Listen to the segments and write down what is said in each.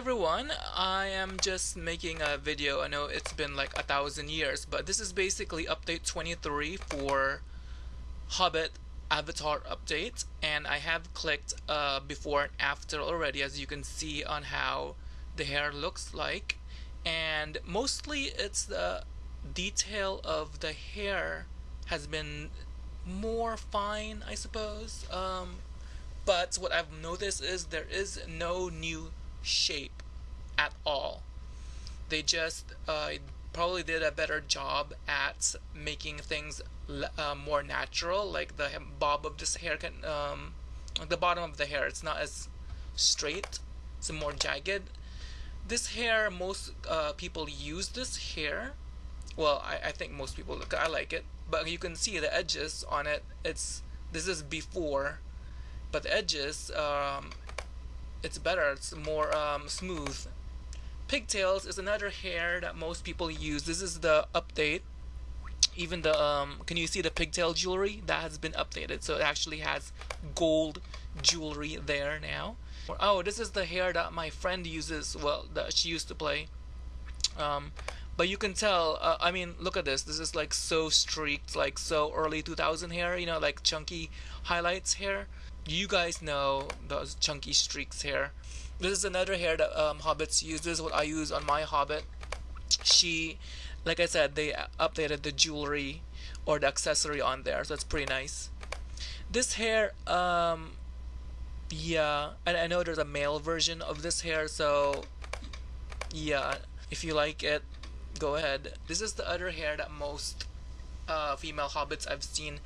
everyone, I am just making a video. I know it's been like a thousand years, but this is basically update 23 for Hobbit avatar update and I have clicked uh, before and after already as you can see on how the hair looks like and mostly it's the detail of the hair has been more fine I suppose um, but what I've noticed is there is no new shape at all. They just uh, probably did a better job at making things uh, more natural, like the bob of this hair can, um, the bottom of the hair, it's not as straight, it's more jagged. This hair, most uh, people use this hair. Well, I, I think most people look, I like it, but you can see the edges on it. It's this is before, but the edges um, it's better it's more um, smooth. Pigtails is another hair that most people use. This is the update. Even the um, can you see the pigtail jewelry? That has been updated. So it actually has gold jewelry there now. Oh this is the hair that my friend uses well that she used to play. Um, but you can tell uh, I mean look at this. This is like so streaked like so early 2000 hair you know like chunky highlights hair you guys know those chunky streaks here. This is another hair that um, hobbits use. This is what I use on my hobbit. She like I said they updated the jewelry or the accessory on there so it's pretty nice. This hair um yeah and I know there's a male version of this hair so yeah if you like it go ahead. This is the other hair that most uh, female hobbits I've seen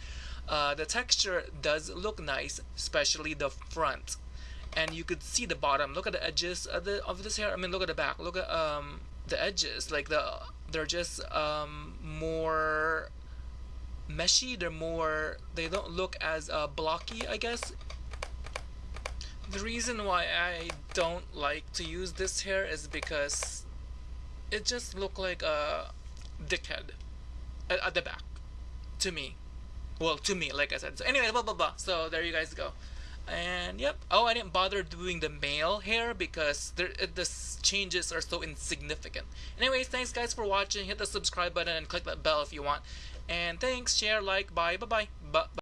uh, the texture does look nice, especially the front. And you could see the bottom. Look at the edges of, the, of this hair. I mean, look at the back. Look at um, the edges. Like the they're just um, more meshy. They're more. They don't look as uh, blocky, I guess. The reason why I don't like to use this hair is because it just looked like a dickhead at, at the back to me well to me like I said. So anyway blah blah blah. So there you guys go. And yep. Oh I didn't bother doing the male hair because there, the changes are so insignificant. Anyways thanks guys for watching. Hit the subscribe button and click that bell if you want. And thanks. Share like bye bye bye bye